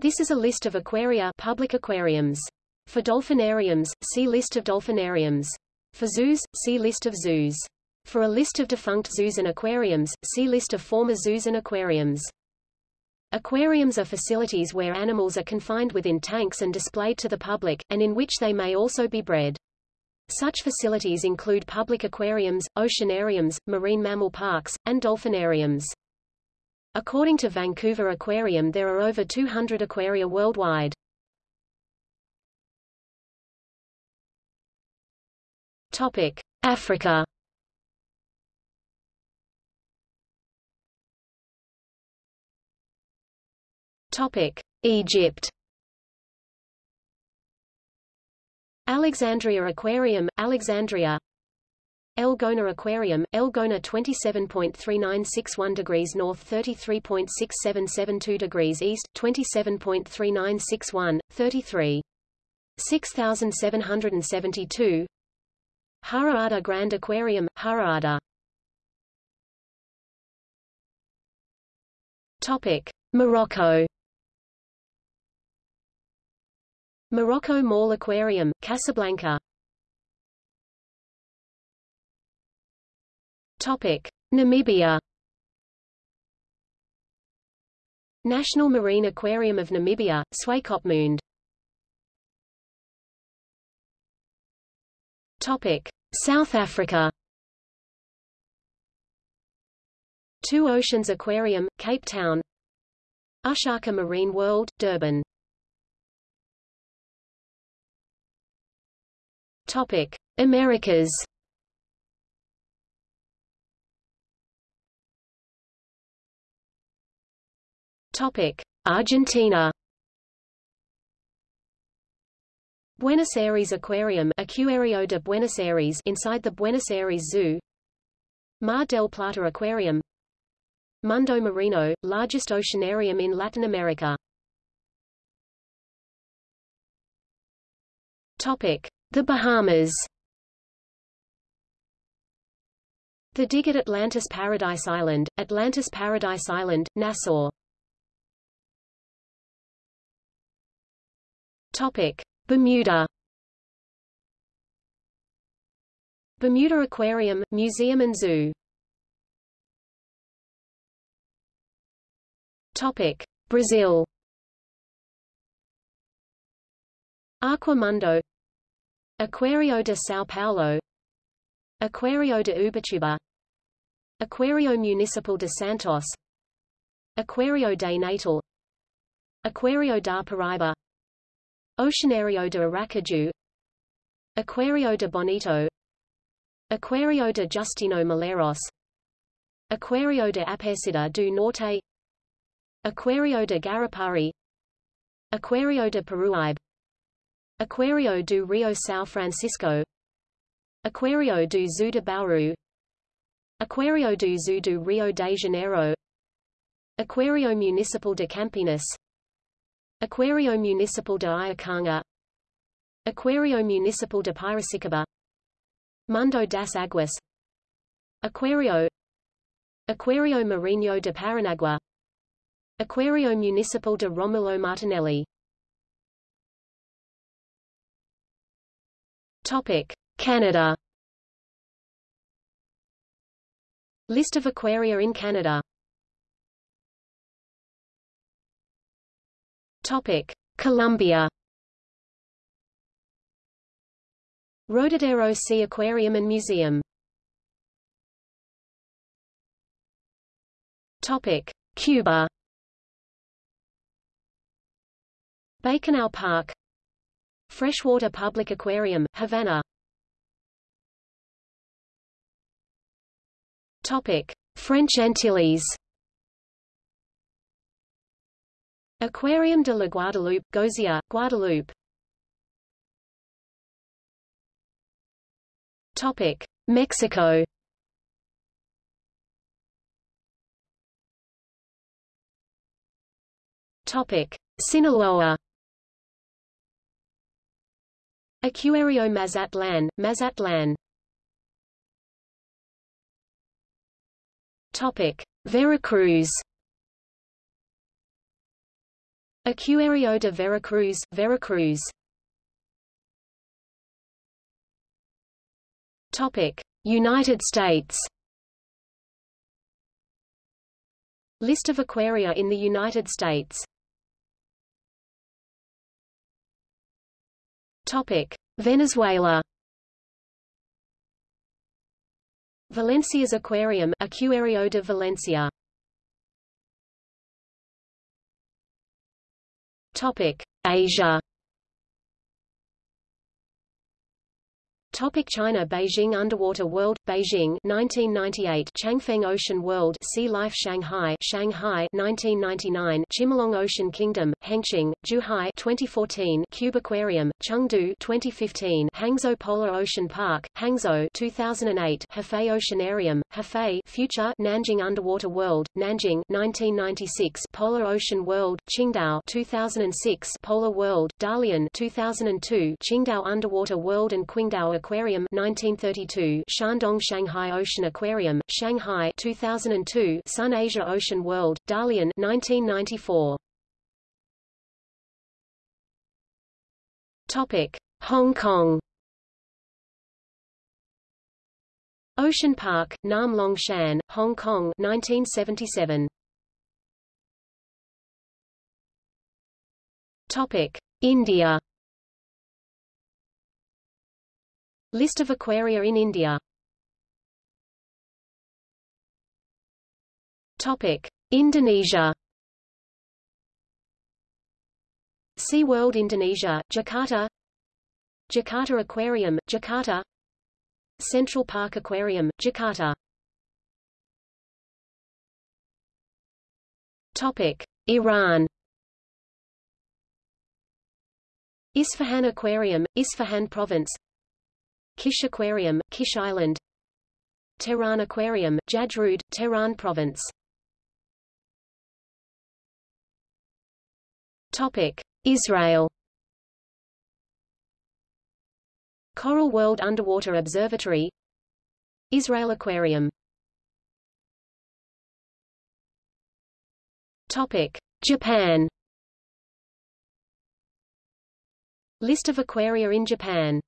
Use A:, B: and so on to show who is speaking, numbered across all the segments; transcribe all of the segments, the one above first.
A: This is a list of aquaria public aquariums. For dolphinariums, see List of dolphinariums. For zoos, see List of zoos. For a list of defunct zoos and aquariums, see List of former zoos and aquariums. Aquariums are facilities where animals are confined within tanks and displayed to the public, and in which they may also be bred. Such facilities include public aquariums, oceanariums, marine mammal parks, and dolphinariums. According to Vancouver Aquarium there are over 200 aquaria worldwide. Topic: Africa. Topic: Egypt. Alexandria Aquarium, Alexandria El Gouna Aquarium, El Gouna 27.3961 degrees north 33.6772 degrees east, 27.3961, 33. 6772 Hurghada Grand Aquarium, Hurghada Topic. Morocco Morocco Mall Aquarium, Casablanca Topic: Namibia National Marine Aquarium of Namibia, Swakopmund. Topic: South Africa Two Oceans Aquarium, Cape Town. Ushaka Marine World, Durban. Topic: Americas Topic: Argentina. Buenos Aires Aquarium Acuario de Buenos Aires inside the Buenos Aires Zoo. Mar del Plata Aquarium. Mundo Marino, largest oceanarium in Latin America. Topic: The Bahamas. The dig at Atlantis Paradise Island, Atlantis Paradise Island, Nassau Topic: Bermuda. Bermuda Aquarium, Museum and Zoo. Topic: Brazil. Aquamundo. Aquario de São Paulo. Aquario de Ubatuba. Aquario Municipal de Santos. Aquario de Natal. Aquario da Paraíba Oceanario de Aracaju. Aquario de Bonito. Aquario de Justino Malheiros Aquario de Aparecida do Norte. Aquario de Guarapari. Aquario de Peruíbe Aquario do Rio São Francisco. Aquario do Zoo de Bauru. Aquario do Zoo do Rio de Janeiro. Aquario Municipal de Campinas Aquario Municipal de Iacanga. Aquario Municipal de Piracicaba. Mundo das Águas Aquario. Aquario Marinho de Paranaguá. Aquario Municipal de Romulo Martinelli. Topic: Canada. List of aquaria in Canada Topic: Colombia. Rodadero Sea Aquarium and Museum. Topic: Cuba. Bacanal Park. Freshwater Public Aquarium, Havana. Topic: French Antilles. Aquarium de la Guadeloupe, Gozia, Guadeloupe. Topic: Mexico. Topic: Sinaloa. Acuario Mazatlan, Mazatlan. Topic: Veracruz. Acuario de Veracruz, Veracruz. Topic: United States. List of aquaria in the United States. Topic: Venezuela. Valencia's Aquarium, Acuario de Valencia. Topic: Asia. Topic China Beijing Underwater World Beijing 1998 Changfeng Ocean World Sea Life Shanghai Shanghai 1999 Chimelong Ocean Kingdom Hengqin Zhuhai 2014 Cube Aquarium Chengdu 2015 Hangzhou Polar Ocean Park Hangzhou 2008 Hefei Oceanarium Hefei Future Nanjing Underwater World Nanjing 1996 Polar Ocean World Qingdao 2006 Polar World Dalian 2002 Qingdao Underwater World and Qingdao Aquarium 1932 Shandong Shanghai Ocean Aquarium Shanghai 2002 Sun Asia Ocean World Dalian 1994 Topic Hong Kong. Ocean Park Nam Long Shan Hong Kong 1977 Topic India List of aquaria in India. Topic. Indonesia. SeaWorld Indonesia, Jakarta. Jakarta Aquarium, Jakarta. Central Park Aquarium, Jakarta. Topic. Iran. Isfahan Aquarium, Isfahan Province Kish Aquarium, Kish Island. Tehran Aquarium, Jajrud, Tehran Province. Topic: Israel. Coral World Underwater Observatory. Israel Aquarium. Topic: Japan. List of aquaria in Japan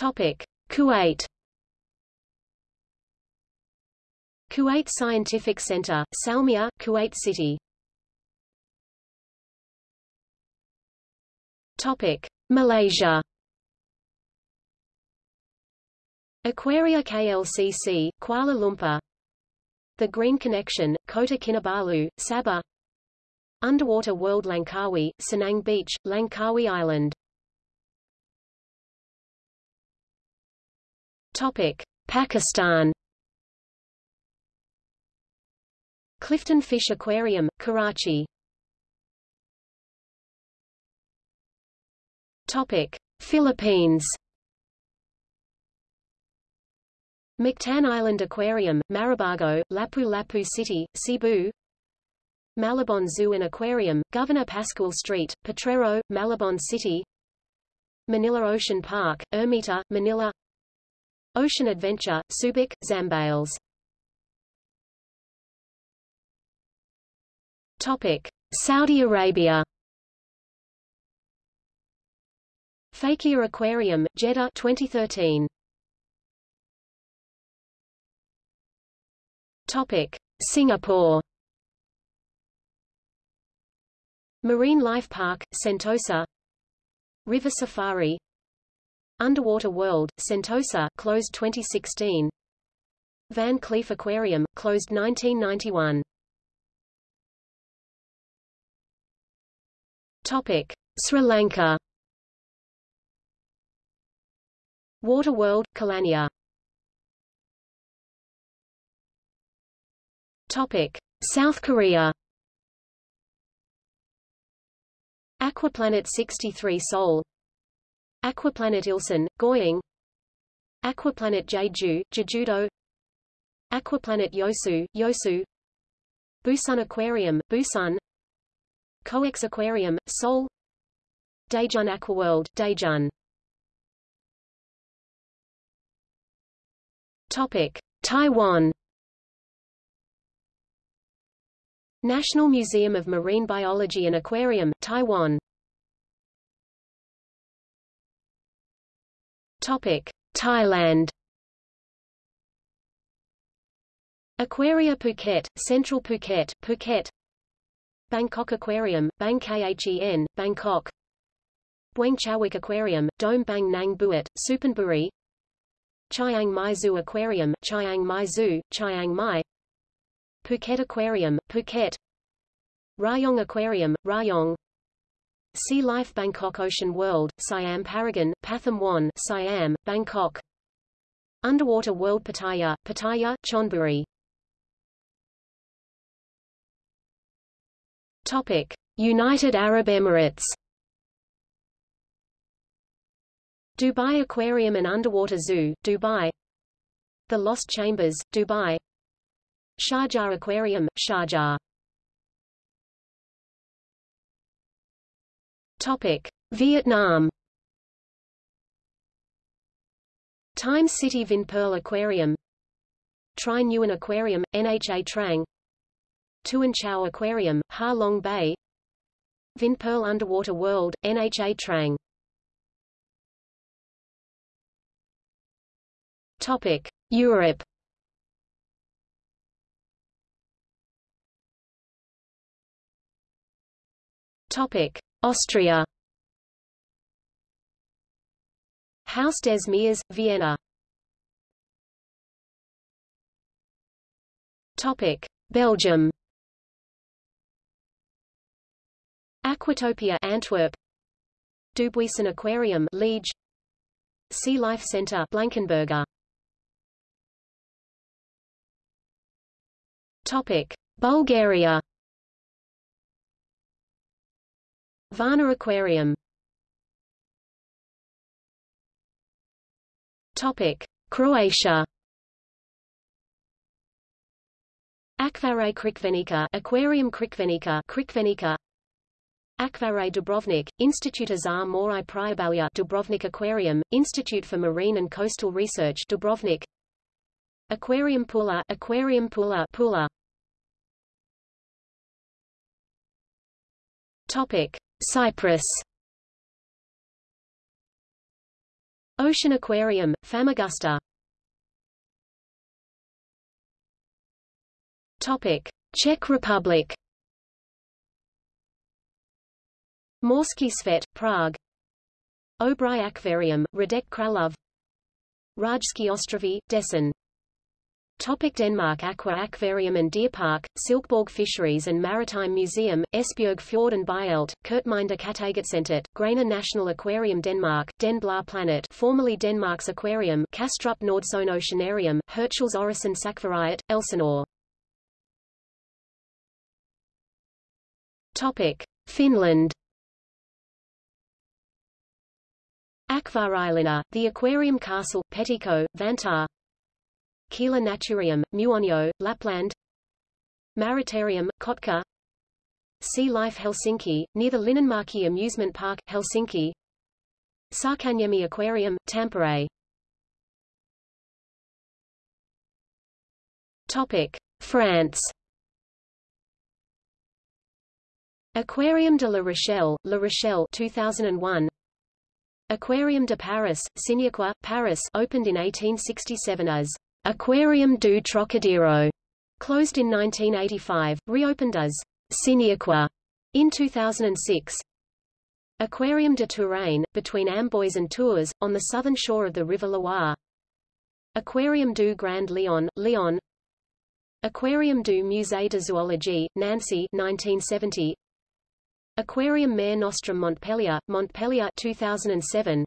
A: Topic: Kuwait. Kuwait Scientific Center, Salmiya, Kuwait City. Topic: Malaysia. Aquaria KLCC, Kuala Lumpur. The Green Connection, Kota Kinabalu, Sabah. Underwater World Langkawi, Senang Beach, Langkawi Island. Topic: Pakistan. Clifton Fish Aquarium, Karachi. Topic: Philippines. Mactan Island Aquarium, Maribago, Lapu-Lapu City, Cebu. Malabon Zoo and Aquarium, Governor Pascual Street, Potrero, Malabon City. Manila Ocean Park, Ermita, Manila Ocean Adventure, Subic, Zambales. Topic: Saudi Arabia. Fakieh Aquarium, Jeddah 2013. Topic: Singapore. Marine Life Park, Sentosa. River Safari Underwater World, Sentosa closed 2016. Van Cleef Aquarium, closed 1991. Topic: Sri Lanka. Water World, Kelaniya. Topic: South Korea. Aquaplanet 63 Seoul Aquaplanet Ilsan, Goyang. Aquaplanet Jeju, Jejudo. Aquaplanet Yosu, Yosu. Busan Aquarium, Busan. Coex Aquarium, Seoul. Daejeon Aquaworld, Daejeon. Topic: Taiwan. National Museum of Marine Biology and Aquarium, Taiwan. Topic: Thailand. Aquaria Phuket, Central Phuket, Phuket. Bangkok Aquarium, Bang Khen, Bangkok. Bueng Chawik Aquarium, Dome Bang Nang Buat, Suphanburi. Chiang Mai Zoo Aquarium, Chiang Mai Zoo, Chiang Mai. Phuket Aquarium, Phuket. Rayong Aquarium, Rayong. Sea Life Bangkok Ocean World, Siam Paragon, Pathum Wan, Siam, Bangkok. Underwater World Pattaya, Pattaya, Chonburi. Topic: United Arab Emirates. Dubai Aquarium and Underwater Zoo, Dubai. The Lost Chambers, Dubai. Sharjah Aquarium, Sharjah. Topic: Vietnam. Times City Vinpearl Aquarium. Tri Nguyen Aquarium, Nha Trang. Tuan Chau Aquarium, Ha Long Bay. Vinpearl Underwater World, Nha Trang. Topic: Europe. Topic: Austria. Haus des Meers, Vienna. Topic: Belgium. Aquatopia Antwerp. Dubuisson Aquarium Liege. Sea Life Center Blankenberge Topic: Bulgaria Varna Aquarium Topic: Croatia. Akvare Crikvenica, Aquarium Crikvenica, Crikvenica. Akvare Dubrovnik, Institute za more i Dubrovnik Aquarium, Institute for Marine and Coastal Research Dubrovnik. Aquarium Pula, Aquarium Pula, Pula. Topic: Cyprus. Ocean Aquarium, Famagusta. Topic: Czech Republic. Morsky Svet, Prague. Obrai Aquarium, Hradec Králové. Rajsky Ostrovy, Dessen Topic Denmark Aqua Aquarium and Deer Park, Silkeborg Fisheries and Maritime Museum, Esbjerg Fjord and Byelt, Kerteminde Kattegatcentret, Grane National Aquarium Denmark, Den Blå Planet formerly Denmark's Aquarium, Kastrup Nordsøen Oceanarium, Hirtshals Orison Sakvariat, Elsinore. Topic. Finland Akvarilina, the Aquarium Castle, Pettikko, Vantaa Kila Naturium, Muonio, Lapland. Maritarium, Kotka. Sea Life Helsinki, near the Linnanmäki Amusement Park, Helsinki. Särkänniemi Aquarium, Tampere. Topic. France. Aquarium de La Rochelle, La Rochelle 2001 Aquarium de Paris, Cinéaqua, Paris opened in 1867 as Aquarium du Trocadero, closed in 1985, reopened as Cinéaqua in 2006. Aquarium de Touraine, between Amboise and Tours, on the southern shore of the River Loire. Aquarium du Grand Lyon, Lyon. Aquarium du Musée de Zoologie, Nancy 1970. Aquarium Mare Nostrum Montpellier, Montpellier 2007.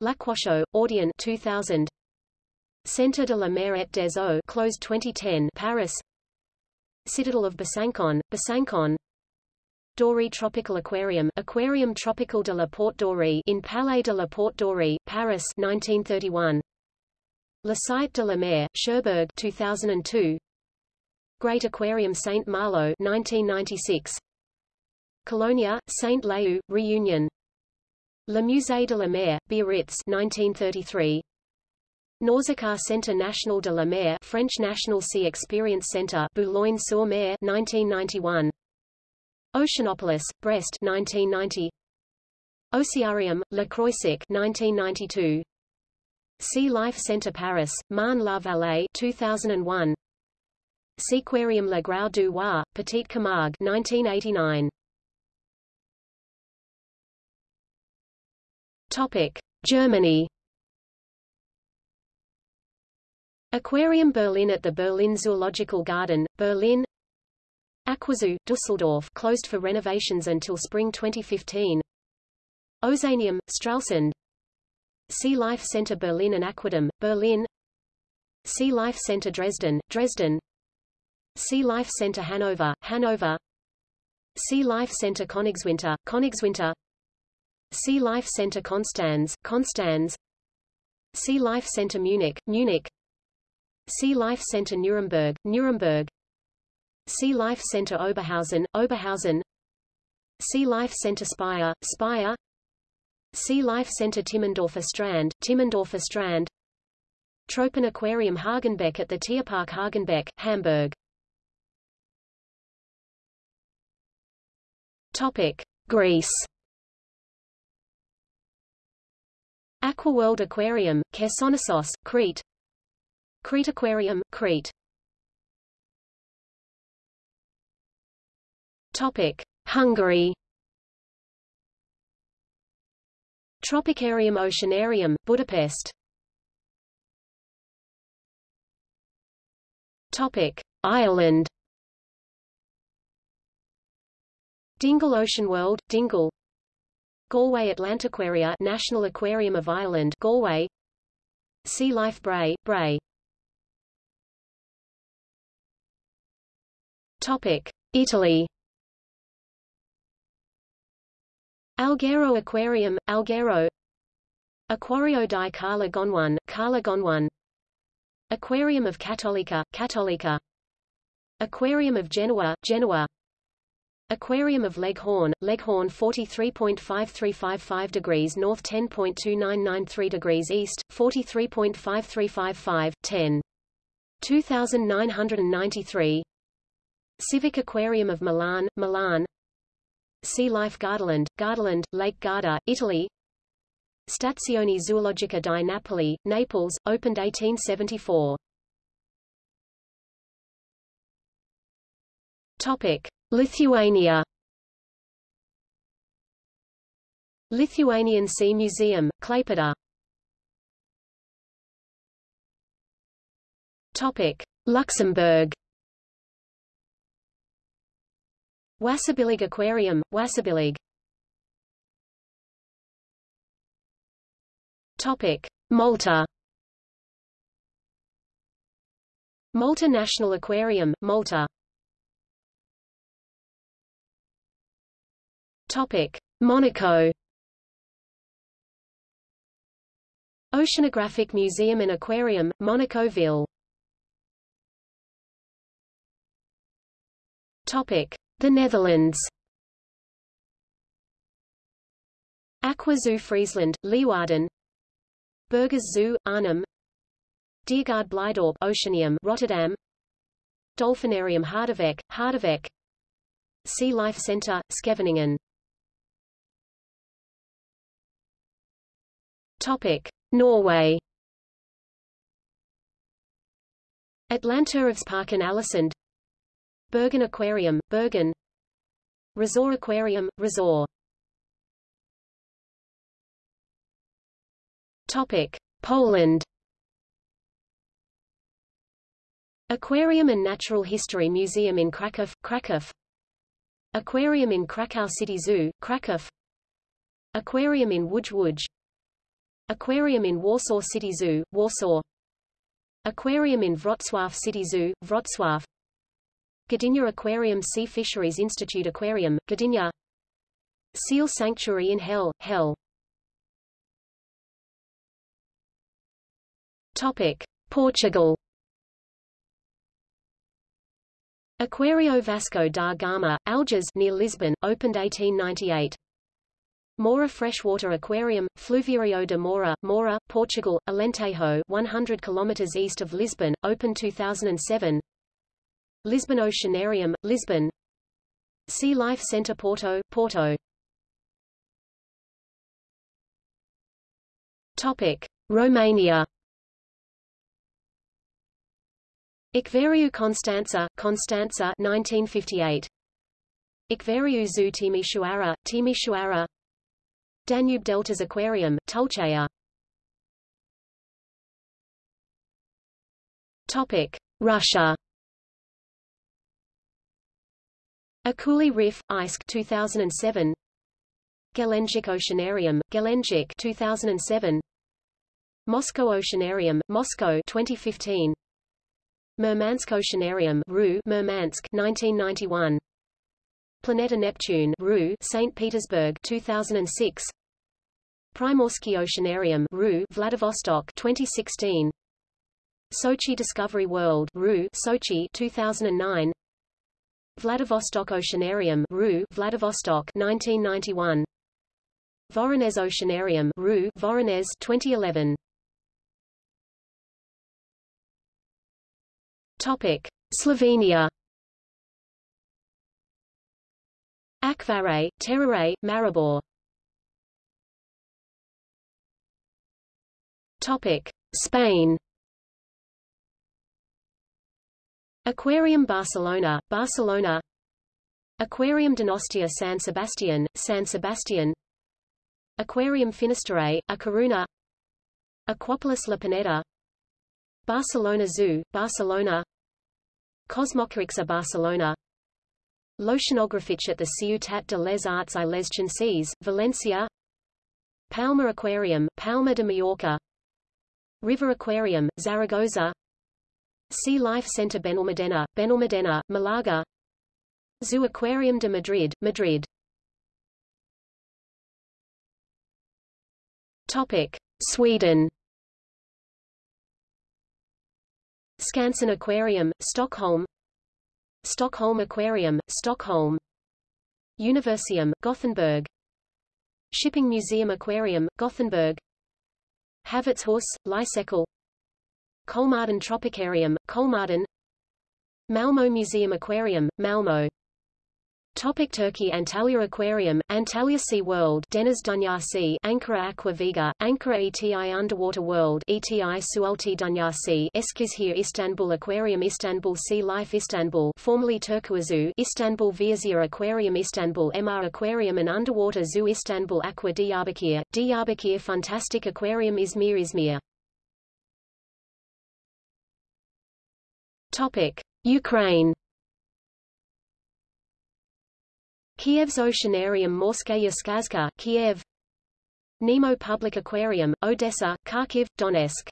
A: L'Aquashow, Audierne 2000. Centre de la Mer et des Eaux closed 2010 Paris. Citadel of Besancon, Besancon. Dory Tropical Aquarium Aquarium Tropical de la Porte Dorée in Palais de la Porte Dorée, Paris 1931 Le Site de la Mer, Cherbourg 2002 Great Aquarium Saint Malo 1996 Kélonia, Saint Leu, Reunion. Le Musée de la Mer, Biarritz 1933 Nausicaa Centre National de la Mer French National Sea Experience Centre Boulogne-sur-Mer 1991 Oceanopolis, Brest 1990 Ocearium, Le Croisic 1992 Sea Life Centre Paris, Marne-la-Vallée 2001 Seaquarium La Grau du Roi, Petite Camargue 1989 Topic: Germany Aquarium Berlin at the Berlin Zoological Garden, Berlin. Aquazoo, Dusseldorf closed for renovations until spring 2015 Ozeanium, Stralsund. Sea Life Center Berlin and Aquadom, Berlin. Sea Life Center Dresden, Dresden. Sea Life Center Hanover, Hanover. Sea Life Center Königswinter, Königswinter. Sea Life Center Konstanz, Konstanz. Sea Life Center Munich, Munich Sea Life Center Nuremberg, Nuremberg. Sea Life Center Oberhausen, Oberhausen. Sea Life Center Speyer, Speyer. Sea Life Center Timmendorfer Strand, Timmendorfer Strand. Tropen Aquarium Hagenbeck at the Tierpark Hagenbeck, Hamburg. Topic. Greece. Aquaworld Aquarium, Chersonesos, Crete Crete Aquarium, Crete. Topic: Hungary. Tropicarium Oceanarium, Budapest. Topic: Ireland. Dingle Ocean World, Dingle. Galway Atlantaquaria National Aquarium of Ireland, Galway. Sea Life Bray, Bray. Topic: Italy. Alghero Aquarium, Alghero. Aquario di Cala Gonone, Cala Gonone Aquarium of Cattolica, Cattolica. Aquarium of Genoa, Genoa. Aquarium of Leghorn, Leghorn 43.5355 degrees north 10.2993 degrees east, 43.5355, 10. 2993 Civic Aquarium of Milan, Milan Sea Life Gardaland, Gardaland, Lake Garda, Italy Stazione Zoologica di Napoli, Naples, opened 1874. Topic: Lithuania. Lithuanian Sea Museum, Klaipėda. Topic: Luxembourg. Wasserbillig Aquarium, Wasserbillig Topic: Malta. Malta National Aquarium, Malta. Topic: Monaco. Oceanographic Museum and Aquarium, Monaco Ville. Topic: the Netherlands. Aqua Zoo Friesland, Leeuwarden. Burgers Zoo, Arnhem. Diergaard Blijdorp Oceanium Rotterdam. Dolphinarium Harderwijk, Harderwijk. Sea Life Centre, Scheveningen. Topic. Norway. Atlanterhavsparken Ålesund Bergen Aquarium, Bergen. Resort Aquarium, Resort. Topic. Poland. Aquarium and Natural History Museum in Kraków, Kraków. Aquarium in Krakow City Zoo, Kraków. Aquarium in Łódź Łódź. Aquarium in Warsaw City Zoo, Warsaw. Aquarium in Wrocław City Zoo, Wrocław Gdynia Aquarium Sea Fisheries Institute Aquarium, Gdynia Seal Sanctuary in Hell, Hell Topic. Portugal Aquario Vasco da Gama, Algés near Lisbon, opened 1898. Mora Freshwater Aquarium, Fluviario de Mora, Mora, Portugal, Alentejo 100 km east of Lisbon, open 2007 Lisbon Oceanarium, Lisbon Sea Life Centre Porto, Porto Topic. Romania Acvariu Constanța, Constanța 1958. Acvariu Zoo Timișoara, Timișoara Danube Deltas Aquarium, Tulcea Topic. Russia Akuli Reef, ISK 2007 Gelendzhik Oceanarium, Gelendzhik 2007 Moscow Oceanarium, Moscow 2015 Murmansk Oceanarium RU Murmansk 1991 Planeta Neptune RU St Petersburg 2006 Primorsky Oceanarium RU Vladivostok 2016 Sochi Discovery World RU Sochi 2009 Vladivostok Oceanarium RU Vladivostok 1991 Voronezh Oceanarium RU Voronezh 2011 Topic: Slovenia. Akvare, Terrare, Maribor. Topic: Spain. Aquarium Barcelona, Barcelona. Aquarium Donostia San Sebastian, San Sebastian. Aquarium Finisterre, A Coruña. Aquapolis La Pineda. Barcelona Zoo, Barcelona CosmoCaixa Barcelona L'Oceanogràfic at the Ciutat de les Arts i les Ciències, Valencia Palma Aquarium, Palma de Mallorca River Aquarium, Zaragoza Sea Life Center Benalmádena, Benalmádena, Malaga. Zoo Aquarium de Madrid, Madrid. Topic. Sweden. Skansen Aquarium, Stockholm. Stockholm Aquarium, Stockholm. Universeum, Gothenburg. Shipping Museum Aquarium, Gothenburg. Havets Hus, Lysekil Kolmården Tropicarium, Kolmården Malmo Museum Aquarium, Malmo Topic Turkey Antalya Aquarium, Antalya Sea World Deniz Dünyası Ankara Aqua Vega, Ankara ETI Underwater World ETI Sualti Dünyası Eskişehir Istanbul Aquarium Istanbul Sea Life Istanbul formerly Turkuazoo Istanbul Viazia Aquarium Istanbul MR Aquarium and Underwater Zoo Istanbul Aqua Diyarbakir, Diyarbakir Fantastic Aquarium Izmir Izmir Topic. Ukraine Kiev's Oceanarium Morskaya Skazka, Kiev Nemo Public Aquarium, Odessa, Kharkiv, Donetsk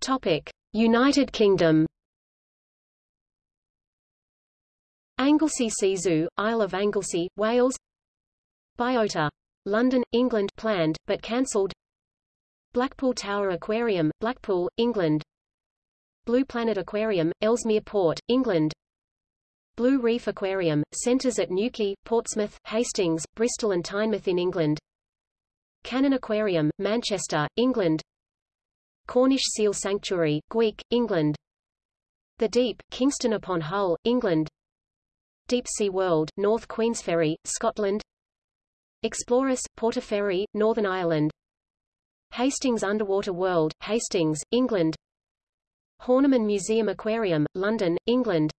A: Topic. United Kingdom Anglesey Sea Zoo, Isle of Anglesey, Wales Biota. London, England planned, but cancelled Blackpool Tower Aquarium, Blackpool, England. Blue Planet Aquarium, Ellesmere Port, England. Blue Reef Aquarium, centres at Newquay, Portsmouth, Hastings, Bristol and Tynemouth in England. Cannon Aquarium, Manchester, England. Cornish Seal Sanctuary, Gweek, England. The Deep, Kingston upon Hull, England. Deep Sea World, North Queensferry, Scotland. Explorers, Portaferry, Northern Ireland Hastings Underwater World, Hastings, England. Horniman Museum Aquarium, London, England.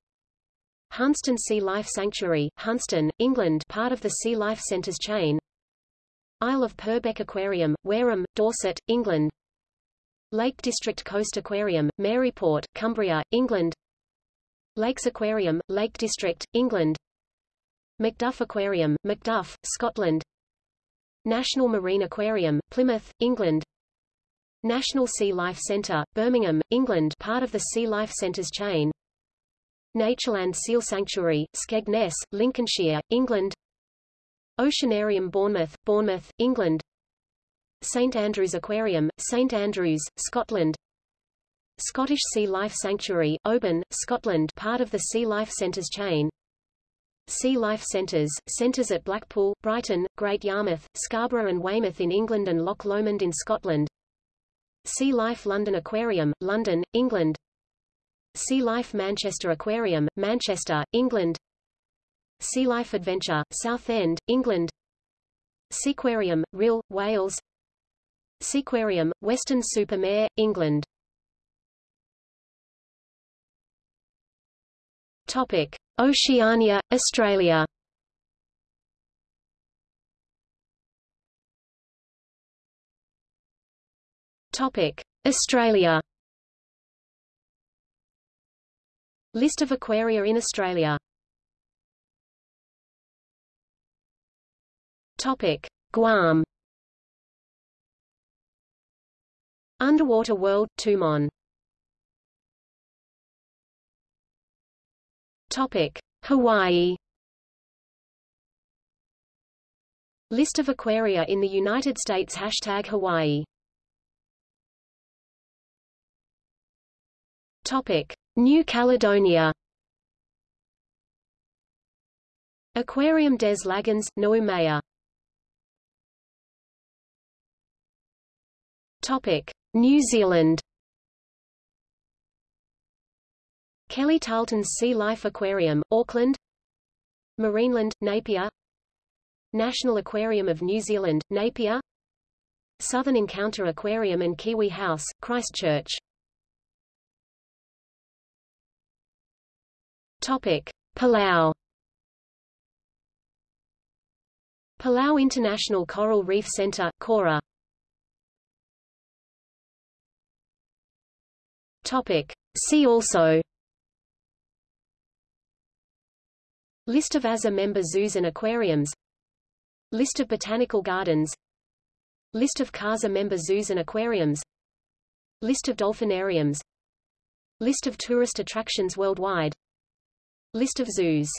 A: Hunstanton Sea Life Sanctuary, Hunstanton, England part of the Sea Life Centres chain. Isle of Purbeck Aquarium, Wareham, Dorset, England. Lake District Coast Aquarium, Maryport, Cumbria, England. Lakes Aquarium, Lake District, England. Macduff Aquarium, Macduff, Scotland National Marine Aquarium, Plymouth, England. National Sea Life Centre, Birmingham, England part of the Sea Life Centres chain. Natureland Seal Sanctuary, Skegness, Lincolnshire, England. Oceanarium Bournemouth, Bournemouth, England. St Andrews Aquarium, St Andrews, Scotland. Scottish Sea Life Sanctuary, Oban, Scotland part of the Sea Life Centres chain Sea Life Centres, centres at Blackpool, Brighton, Great Yarmouth, Scarborough and Weymouth in England and Loch Lomond in Scotland. Sea Life London Aquarium, London, England. Sea Life Manchester Aquarium, Manchester, England. Sea Life Adventure, Southend, England. Seaquarium, Rhyl, Wales. Seaquarium, Weston-super-Mare, England. Topic: Oceania, Australia. Topic: Australia. List of aquaria in Australia. Topic: Guam. Underwater World, Tumon. Topic: Hawaii. List of aquaria in the United States Hashtag Hawaii Topic: New Caledonia. Aquarium des Lagons, Noumea. Topic: New Zealand. Kelly Tarleton's Sea Life Aquarium, Auckland. Marineland, Napier. National Aquarium of New Zealand, Napier. Southern Encounter Aquarium and Kiwi House, Christchurch. Topic. Palau. Palau International Coral Reef Center, Koror Topic. See also List of AZA member zoos and aquariums. List of botanical gardens. List of CAZA member zoos and aquariums. List of dolphinariums. List of tourist attractions worldwide. List of zoos